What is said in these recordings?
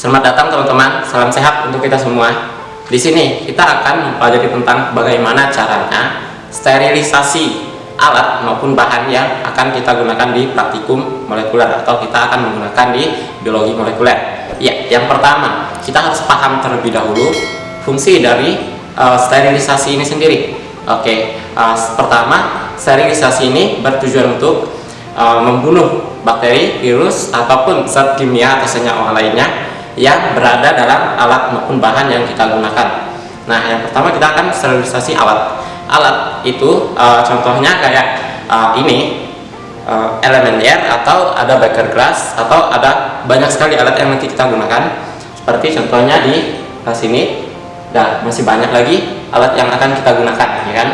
Selamat datang teman-teman, salam sehat untuk kita semua. Di sini kita akan mempelajari tentang bagaimana caranya sterilisasi alat maupun bahan yang akan kita gunakan di praktikum molekuler atau kita akan menggunakan di biologi molekuler. Ya, yang pertama kita harus paham terlebih dahulu fungsi dari uh, sterilisasi ini sendiri. Oke, uh, pertama sterilisasi ini bertujuan untuk uh, membunuh bakteri, virus ataupun zat kimia atau senyawa lainnya yang berada dalam alat maupun bahan yang kita gunakan. Nah, yang pertama kita akan sterilisasi alat. Alat itu uh, contohnya kayak uh, ini uh, elemen air atau ada beker glass atau ada banyak sekali alat yang nanti kita gunakan. Seperti contohnya di sini. Dan masih banyak lagi alat yang akan kita gunakan, ya kan?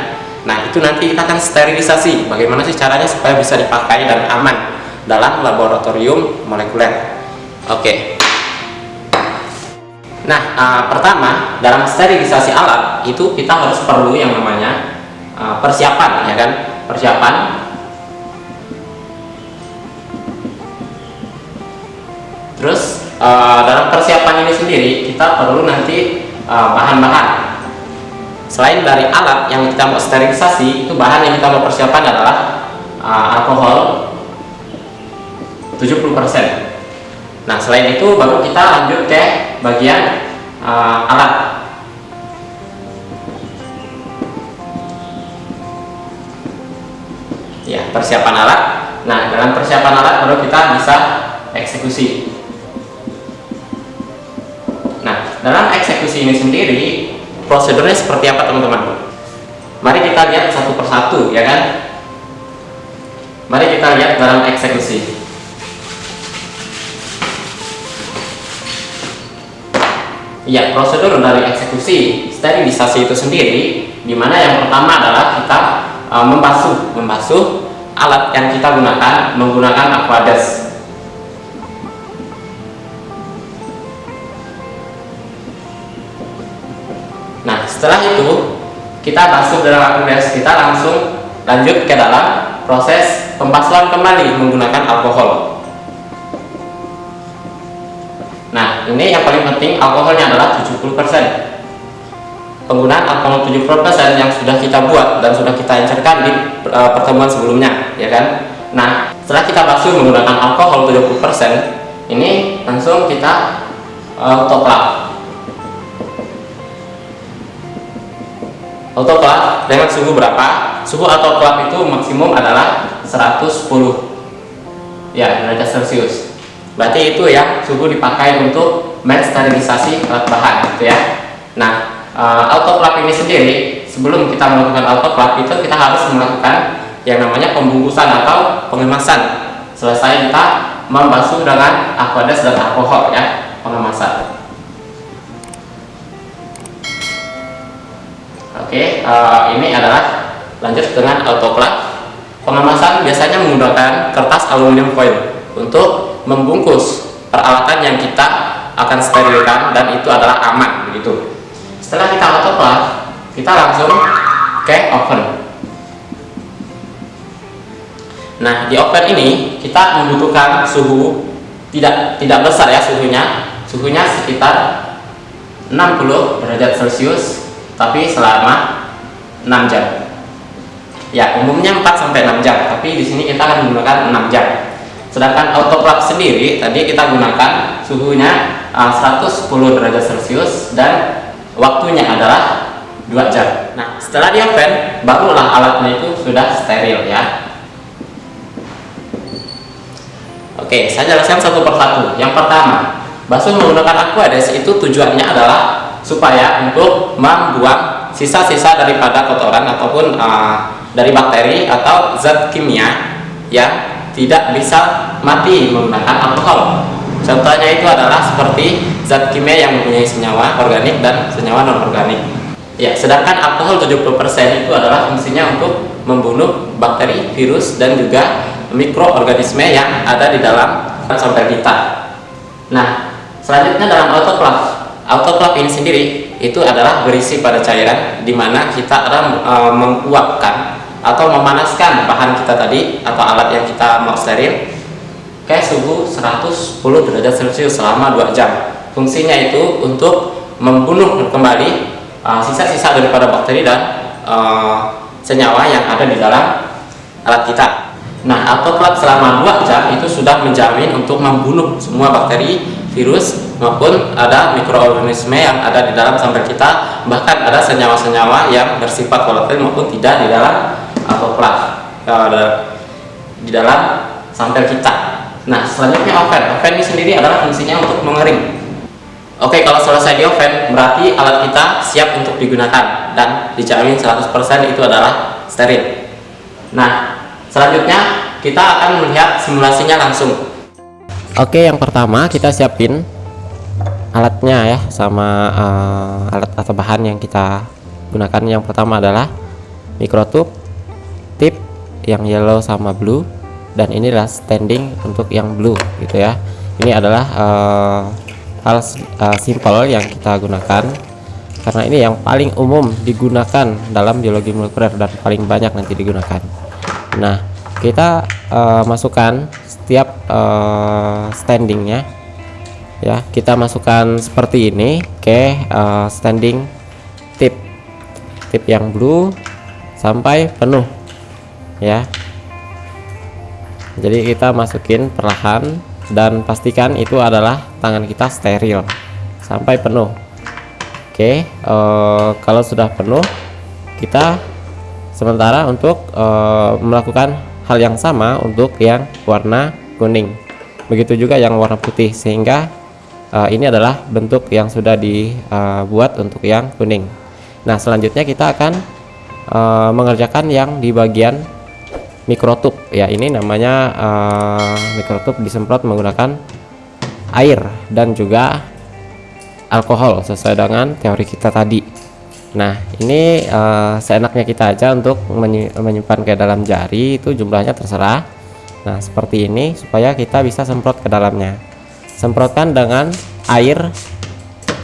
Nah, itu nanti kita akan sterilisasi. Bagaimana sih caranya supaya bisa dipakai dan aman dalam laboratorium molekuler. Oke. Okay. Nah, uh, pertama dalam sterilisasi alat itu kita harus perlu yang namanya uh, persiapan, ya kan? Persiapan. Terus uh, dalam persiapan ini sendiri kita perlu nanti bahan-bahan. Uh, Selain dari alat yang kita mau sterilisasi, itu bahan yang kita mau persiapan adalah uh, alkohol 70%. Nah, selain itu baru kita lanjut ke bagian uh, alat. Ya, persiapan alat. Nah, dalam persiapan alat baru kita bisa eksekusi. Nah, dalam eksekusi ini sendiri prosedurnya seperti apa teman-teman? Mari kita lihat satu persatu, ya kan? Mari kita lihat dalam eksekusi. Ya, prosedur dari eksekusi sterilisasi itu sendiri, di mana yang pertama adalah kita e, membasuh, membasuh alat yang kita gunakan menggunakan aquades. Nah, setelah itu kita basuh dalam aquades, kita langsung lanjut ke dalam proses pembasuhan kembali menggunakan alkohol. Ini yang paling penting alkoholnya adalah 70%. Penggunaan alkohol 70% yang sudah kita buat dan sudah kita encerkan di uh, pertemuan sebelumnya, ya kan? Nah, setelah kita basuh menggunakan alkohol 70%, ini langsung kita autoclave. Autoclave dengan suhu berapa? Suhu autoclave itu maksimum adalah 110 ya derajat Celcius berarti itu ya suhu dipakai untuk mensterilisasi alat bahan gitu ya. Nah uh, autoclave ini sendiri sebelum kita melakukan autoclave itu kita harus melakukan yang namanya pembungkusan atau pengemasan. Selesai kita membasuh dengan aqueous dan alkohol ya pengemasan. Oke uh, ini adalah lanjut dengan autoclave pengemasan biasanya menggunakan kertas aluminium foil untuk membungkus peralatan yang kita akan sterilkan dan itu adalah aman begitu. Setelah kita autoclave, kita langsung ke oven. Nah, di oven ini kita membutuhkan suhu tidak tidak besar ya suhunya. Suhunya sekitar 60 derajat Celcius tapi selama 6 jam. Ya, umumnya 4 sampai 6 jam, tapi di sini kita akan menggunakan 6 jam sedangkan autoclave sendiri tadi kita gunakan suhunya uh, 110 derajat celcius dan waktunya adalah 2 jam. Nah setelah di oven barulah alatnya itu sudah steril ya. Oke saya jelaskan satu persatu. Yang pertama basuh menggunakan aquades itu tujuannya adalah supaya untuk membuang sisa-sisa daripada kotoran ataupun uh, dari bakteri atau zat kimia yang tidak bisa mati menggunakan alkohol. Contohnya itu adalah seperti zat kimia yang mempunyai senyawa organik dan senyawa non-organik. Ya, sedangkan alkohol 70% itu adalah fungsinya untuk membunuh bakteri, virus, dan juga mikroorganisme yang ada di dalam sampel kita. Nah, selanjutnya dalam autoclave. Autoclave ini sendiri itu adalah berisi pada cairan di mana kita akan e, menguapkan atau memanaskan bahan kita tadi atau alat yang kita mau steril ke suhu 110 derajat celcius selama 2 jam. Fungsinya itu untuk membunuh kembali uh, sisa-sisa uh, daripada bakteri dan uh, senyawa yang ada di dalam alat kita. Nah autoclave selama 2 jam itu sudah menjamin untuk membunuh semua bakteri virus maupun ada mikroorganisme yang ada di dalam sampel kita. Bahkan ada senyawa-senyawa yang bersifat volatil maupun tidak di dalam autoclave uh, di dalam sampel kita nah selanjutnya oven oven ini sendiri adalah fungsinya untuk mengering Oke, kalau selesai di oven, berarti alat kita siap untuk digunakan dan dijamin 100% itu adalah steril. Nah, selanjutnya kita akan melihat simulasinya langsung. Oke, yang pertama kita siapin alatnya ya sama uh, alat atau bahan yang kita gunakan. Yang pertama adalah mikrotube tip yang yellow sama blue dan inilah standing untuk yang blue gitu ya. Ini adalah uh, hal uh, simple yang kita gunakan karena ini yang paling umum digunakan dalam biologi molekuler dan paling banyak nanti digunakan. Nah kita uh, masukkan setiap uh, standingnya ya. Kita masukkan seperti ini ke uh, standing tip tip yang blue sampai penuh ya. Jadi kita masukin perlahan dan pastikan itu adalah tangan kita steril sampai penuh. Oke uh, kalau sudah penuh kita sementara untuk uh, melakukan hal yang sama untuk yang warna kuning. Begitu juga yang warna putih sehingga uh, ini adalah bentuk yang sudah dibuat untuk yang kuning. Nah selanjutnya kita akan uh, mengerjakan yang di bagian mikrotub. Ya ini namanya uh, mikrotub disemprot menggunakan air dan juga alkohol sesuai dengan teori kita tadi. Nah ini uh, seenaknya kita aja untuk menyimpan ke dalam jari itu jumlahnya terserah. Nah seperti ini supaya kita bisa semprot ke dalamnya. Semprotkan dengan air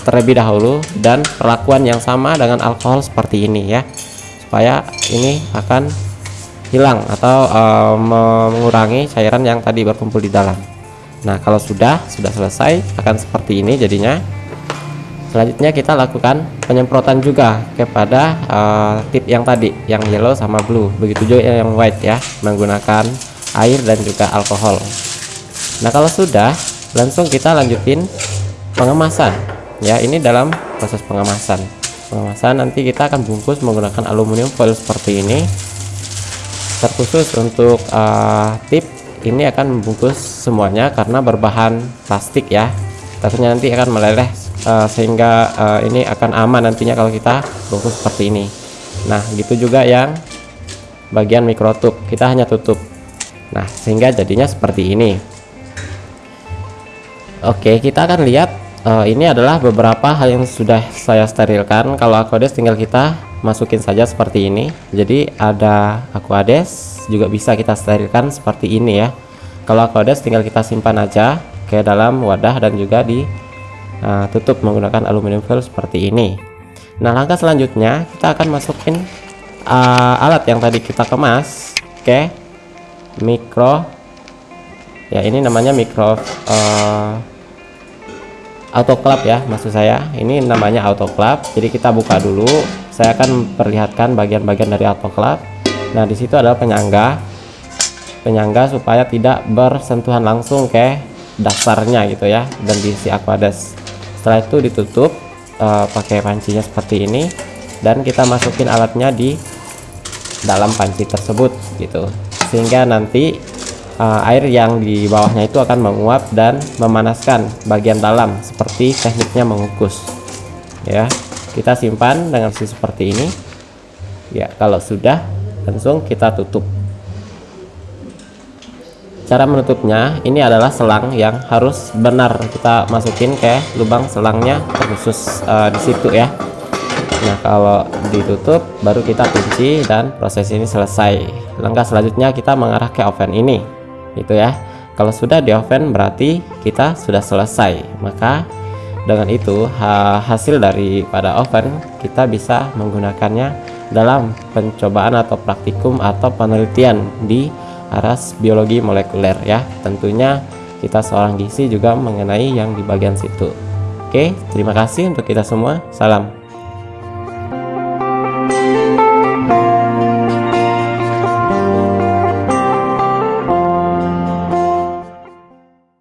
terlebih dahulu dan perlakuan yang sama dengan alkohol seperti ini ya. Supaya ini akan hilang atau uh, mengurangi cairan yang tadi berkumpul di dalam. Nah kalau sudah sudah selesai akan seperti ini jadinya. Selanjutnya kita lakukan penyemprotan juga kepada uh, tip yang tadi yang yellow sama blue. Begitu juga yang white ya menggunakan air dan juga alkohol. Nah kalau sudah langsung kita lanjutin pengemasan. Ya ini dalam proses pengemasan. Pengemasan nanti kita akan bungkus menggunakan aluminium foil seperti ini terkhusus untuk uh, tip ini akan membungkus semuanya karena berbahan plastik ya. Takutnya nanti akan meleleh uh, sehingga uh, ini akan aman nantinya kalau kita bungkus seperti ini. Nah gitu juga yang bagian mikrotub kita hanya tutup. Nah sehingga jadinya seperti ini. Oke kita akan lihat uh, ini adalah beberapa hal yang sudah saya sterilkan. Kalau aquades tinggal kita masukin saja seperti ini. Jadi ada aquades juga bisa kita sterilkan seperti ini ya. Kalau aquades tinggal kita simpan aja ke dalam wadah dan juga ditutup uh, menggunakan aluminium foil seperti ini. Nah langkah selanjutnya kita akan masukin uh, alat yang tadi kita kemas ke mikro ya ini namanya mikro uh, autoclave ya maksud saya. Ini namanya autoclave jadi kita buka dulu saya akan perlihatkan bagian-bagian dari autoclave. Nah di situ adalah penyangga penyangga supaya tidak bersentuhan langsung ke dasarnya gitu ya dan diisi aquades. Setelah itu ditutup uh, pakai pancinya seperti ini dan kita masukin alatnya di dalam panci tersebut gitu. Sehingga nanti uh, air yang di bawahnya itu akan menguap dan memanaskan bagian dalam seperti tekniknya mengukus ya kita simpan dengan seperti ini. Ya kalau sudah langsung kita tutup. Cara menutupnya ini adalah selang yang harus benar. Kita masukin ke lubang selangnya terkhusus uh, di situ ya. Nah kalau ditutup baru kita kunci dan proses ini selesai. Langkah selanjutnya kita mengarah ke oven ini. Itu ya. Kalau sudah di oven berarti kita sudah selesai. Maka dengan itu hasil dari pada oven kita bisa menggunakannya dalam pencobaan atau praktikum atau penelitian di aras biologi molekuler ya tentunya kita seorang gizi juga mengenai yang di bagian situ Oke, terima kasih untuk kita semua. Salam.